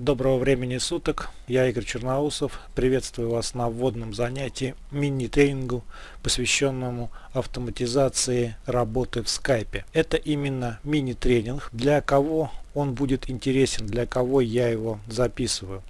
Доброго времени суток, я Игорь Черноусов, приветствую вас на вводном занятии мини-тренингу, посвященному автоматизации работы в скайпе. Это именно мини-тренинг, для кого он будет интересен, для кого я его записываю.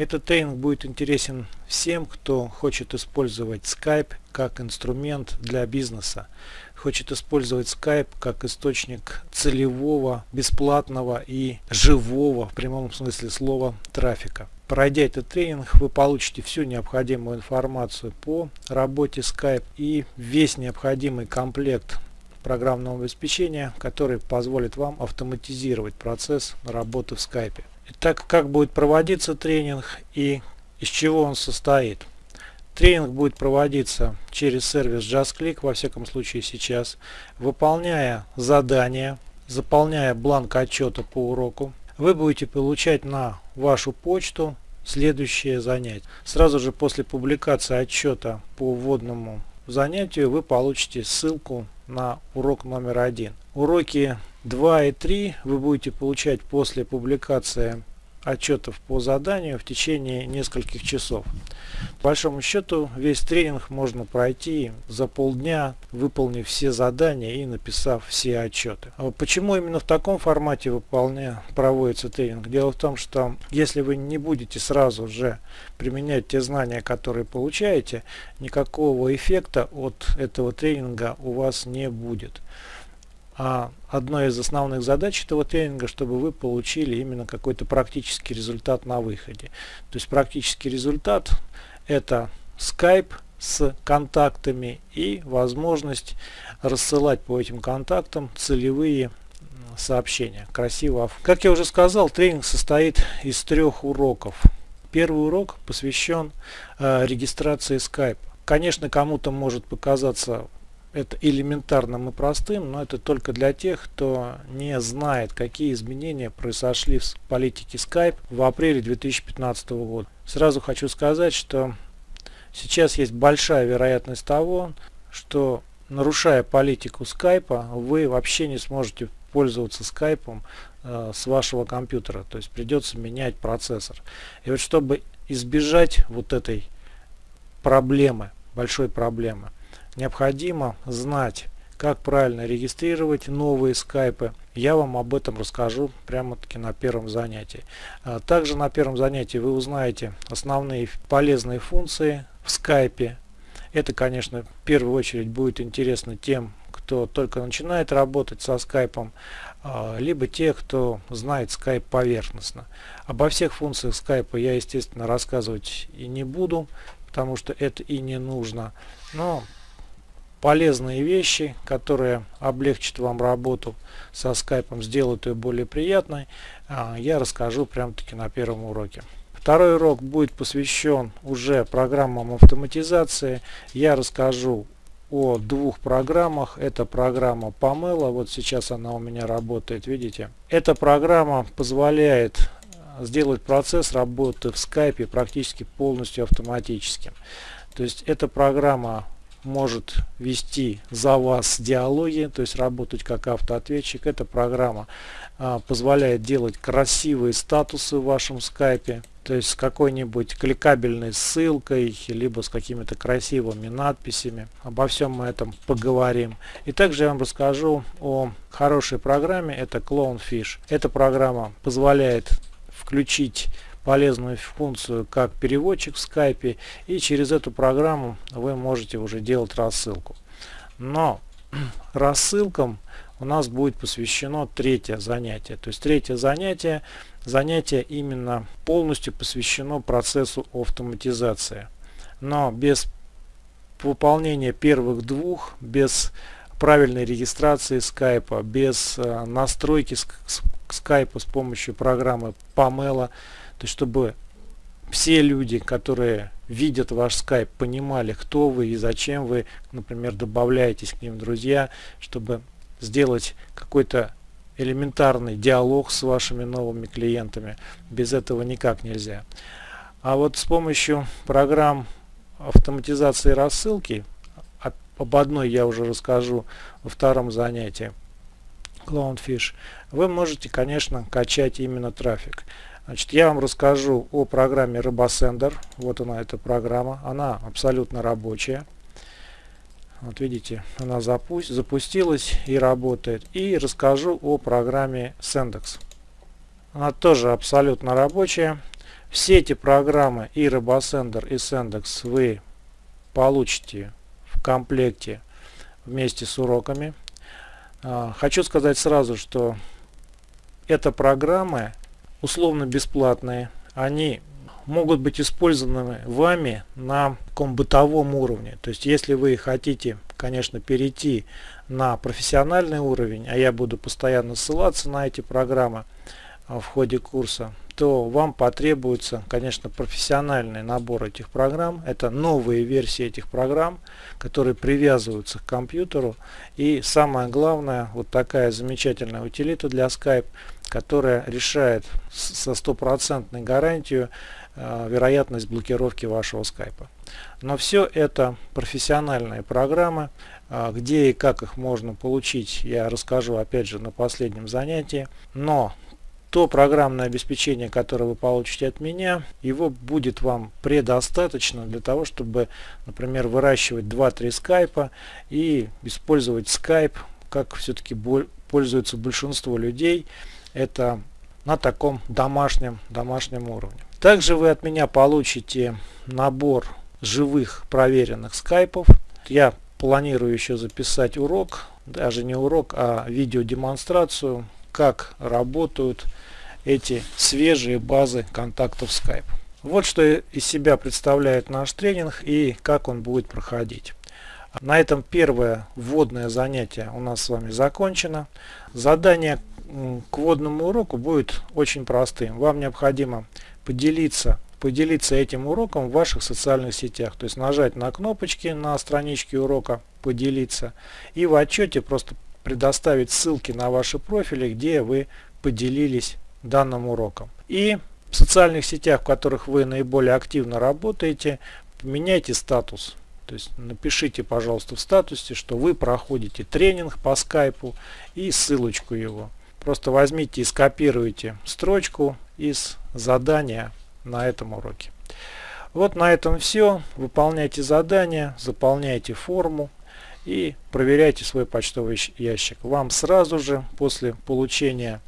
Этот тренинг будет интересен всем, кто хочет использовать Skype как инструмент для бизнеса, хочет использовать Skype как источник целевого, бесплатного и живого, в прямом смысле слова, трафика. Пройдя этот тренинг, вы получите всю необходимую информацию по работе Skype и весь необходимый комплект программного обеспечения, который позволит вам автоматизировать процесс работы в Skype. Итак, как будет проводиться тренинг и из чего он состоит. Тренинг будет проводиться через сервис JustClick, во всяком случае сейчас, выполняя задания, заполняя бланк отчета по уроку. Вы будете получать на вашу почту следующее занятие. Сразу же после публикации отчета по вводному занятию вы получите ссылку на урок номер один. Уроки 2 и 3 вы будете получать после публикации отчетов по заданию в течение нескольких часов. По большому счету весь тренинг можно пройти за полдня, выполнив все задания и написав все отчеты. А почему именно в таком формате проводится тренинг? Дело в том, что если вы не будете сразу же применять те знания, которые получаете, никакого эффекта от этого тренинга у вас не будет. А одной из основных задач этого тренинга, чтобы вы получили именно какой-то практический результат на выходе. То есть практический результат это Skype с контактами и возможность рассылать по этим контактам целевые сообщения. Красиво. Как я уже сказал, тренинг состоит из трех уроков. Первый урок посвящен э, регистрации Skype. Конечно, кому-то может показаться это элементарным и простым, но это только для тех, кто не знает, какие изменения произошли в политике Skype в апреле 2015 года. Сразу хочу сказать, что сейчас есть большая вероятность того, что нарушая политику Skype, вы вообще не сможете пользоваться Skype э, с вашего компьютера. То есть придется менять процессор. И вот чтобы избежать вот этой проблемы, большой проблемы, необходимо знать, как правильно регистрировать новые скайпы. Я вам об этом расскажу прямо-таки на первом занятии. А также на первом занятии вы узнаете основные полезные функции в скайпе. Это, конечно, в первую очередь будет интересно тем, кто только начинает работать со скайпом, а, либо те, кто знает скайп поверхностно. Обо всех функциях скайпа я, естественно, рассказывать и не буду, потому что это и не нужно. Но полезные вещи, которые облегчат вам работу со скайпом, сделают ее более приятной, а, я расскажу прямо таки на первом уроке. Второй урок будет посвящен уже программам автоматизации. Я расскажу о двух программах. Это программа Pamela, вот сейчас она у меня работает, видите. Эта программа позволяет сделать процесс работы в скайпе практически полностью автоматическим. То есть эта программа может вести за вас диалоги, то есть работать как автоответчик. Эта программа а, позволяет делать красивые статусы в вашем скайпе, то есть с какой-нибудь кликабельной ссылкой, либо с какими-то красивыми надписями. Обо всем мы этом поговорим. И также я вам расскажу о хорошей программе, это Clownfish. Эта программа позволяет включить полезную функцию как переводчик в скайпе и через эту программу вы можете уже делать рассылку. Но рассылкам у нас будет посвящено третье занятие. То есть третье занятие, занятие именно полностью посвящено процессу автоматизации. Но без выполнения первых двух, без правильной регистрации скайпа, без э, настройки скайпа с помощью программы Pamela, то есть, чтобы все люди, которые видят ваш скайп, понимали, кто вы и зачем вы, например, добавляетесь к ним друзья, чтобы сделать какой-то элементарный диалог с вашими новыми клиентами. Без этого никак нельзя. А вот с помощью программ автоматизации рассылки, об одной я уже расскажу во втором занятии, Clownfish, вы можете, конечно, качать именно трафик. Значит, я вам расскажу о программе RoboSender. Вот она, эта программа. Она абсолютно рабочая. Вот видите, она запусть, запустилась и работает. И расскажу о программе Sendex. Она тоже абсолютно рабочая. Все эти программы и RoboSender, и Sendex вы получите в комплекте вместе с уроками. А, хочу сказать сразу, что это программы условно бесплатные. Они могут быть использованы вами на таком бытовом уровне. То есть если вы хотите, конечно, перейти на профессиональный уровень, а я буду постоянно ссылаться на эти программы а, в ходе курса, то вам потребуется, конечно, профессиональный набор этих программ. Это новые версии этих программ, которые привязываются к компьютеру. И самое главное, вот такая замечательная утилита для Skype, которая решает со стопроцентной гарантией э, вероятность блокировки вашего скайпа. Но все это профессиональные программы, э, где и как их можно получить, я расскажу опять же на последнем занятии. Но то программное обеспечение, которое вы получите от меня, его будет вам предостаточно для того, чтобы, например, выращивать 2-3 скайпа и использовать скайп, как все-таки пользуется большинство людей, это на таком домашнем, домашнем уровне. Также вы от меня получите набор живых проверенных скайпов. Я планирую еще записать урок, даже не урок, а видеодемонстрацию, как работают эти свежие базы контактов Skype. Вот что из себя представляет наш тренинг и как он будет проходить. На этом первое вводное занятие у нас с вами закончено. Задание к вводному уроку будет очень простым. Вам необходимо поделиться, поделиться этим уроком в ваших социальных сетях. То есть нажать на кнопочки на страничке урока «Поделиться» и в отчете просто предоставить ссылки на ваши профили, где вы поделились данным уроком. И в социальных сетях, в которых вы наиболее активно работаете, поменяйте статус. То есть напишите, пожалуйста, в статусе, что вы проходите тренинг по скайпу и ссылочку его. Просто возьмите и скопируйте строчку из задания на этом уроке. Вот на этом все. Выполняйте задания, заполняйте форму и проверяйте свой почтовый ящик. Вам сразу же после получения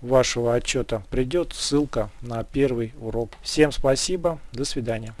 вашего отчета придет ссылка на первый урок. Всем спасибо, до свидания.